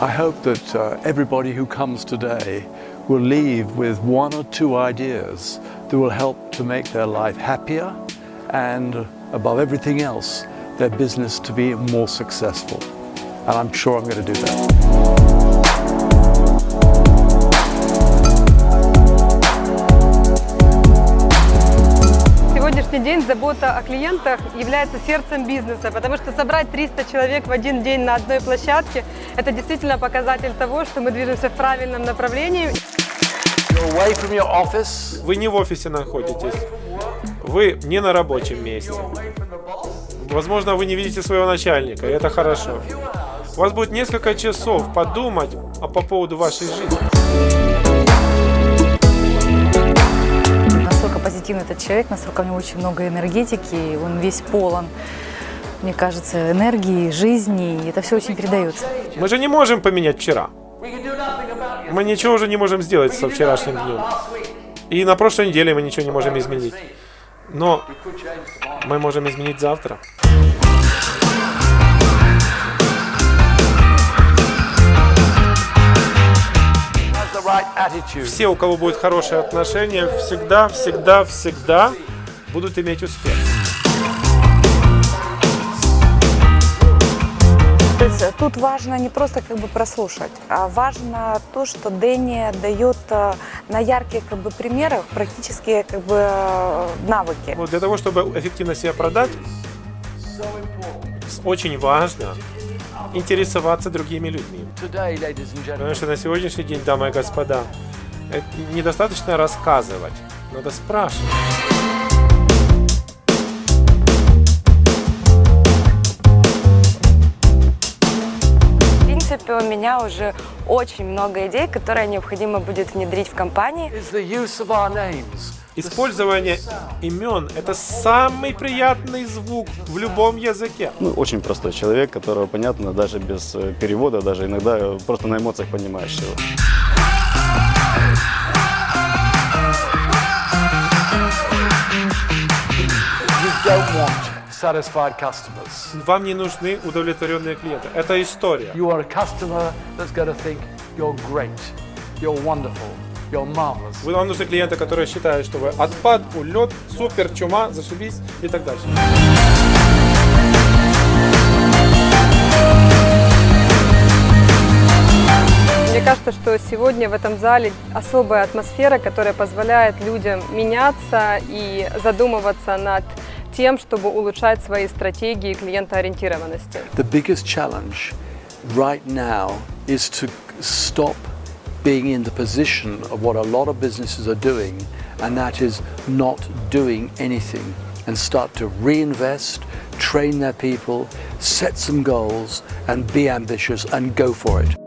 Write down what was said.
I hope that uh, everybody who comes today will leave with one or two ideas that will help to make their life happier and, above everything else, their business to be more successful. And I'm sure I'm going to do that. Сегодняшний день забота о клиентах является сердцем бизнеса, потому что собрать 300 человек в один день на одной площадке – это действительно показатель того, что мы движемся в правильном направлении. Вы не в офисе находитесь, вы не на рабочем месте. Возможно, вы не видите своего начальника, и это хорошо. У вас будет несколько часов подумать по поводу вашей жизни. Позитивный этот человек, настолько у него очень много энергетики, он весь полон, мне кажется, энергии, жизни, и это все очень передается. Мы же не можем поменять вчера. Мы ничего уже не можем сделать со вчерашним днем. И на прошлой неделе мы ничего не можем изменить. Но мы можем изменить завтра. Все, у кого будет хорошее отношение, всегда, всегда, всегда будут иметь успех. То есть э, тут важно не просто как бы прослушать, а важно то, что Дэнни дает э, на ярких как бы примерах практически как бы э, навыки. Вот для того, чтобы эффективно себя продать, очень важно интересоваться другими людьми. Потому что на сегодняшний день, дамы и господа, это недостаточно рассказывать, надо спрашивать. В принципе, у меня уже очень много идей, которые необходимо будет внедрить в компании. Использование имен – это самый приятный звук в любом языке. Ну, очень простой человек, которого понятно даже без э, перевода, даже иногда э, просто на эмоциях понимаешь его. Вам не нужны удовлетворенные клиенты. Это история. You are a customer that's going to think you're great, you're wonderful, you're marvelous. Вы вам нужны клиенты, которые считают, что вы отпад, улет, супер, чума, зашибись и так дальше. Мне кажется, что сегодня в этом зале особая атмосфера, которая позволяет людям меняться и задумываться над тем, чтобы улучшать свои стратегии клиентоориентированности. The biggest challenge right now is to stop being in the position of what a lot of businesses are doing, and that is not doing anything, and start to reinvest, train their people, set some goals, and be ambitious and go for it.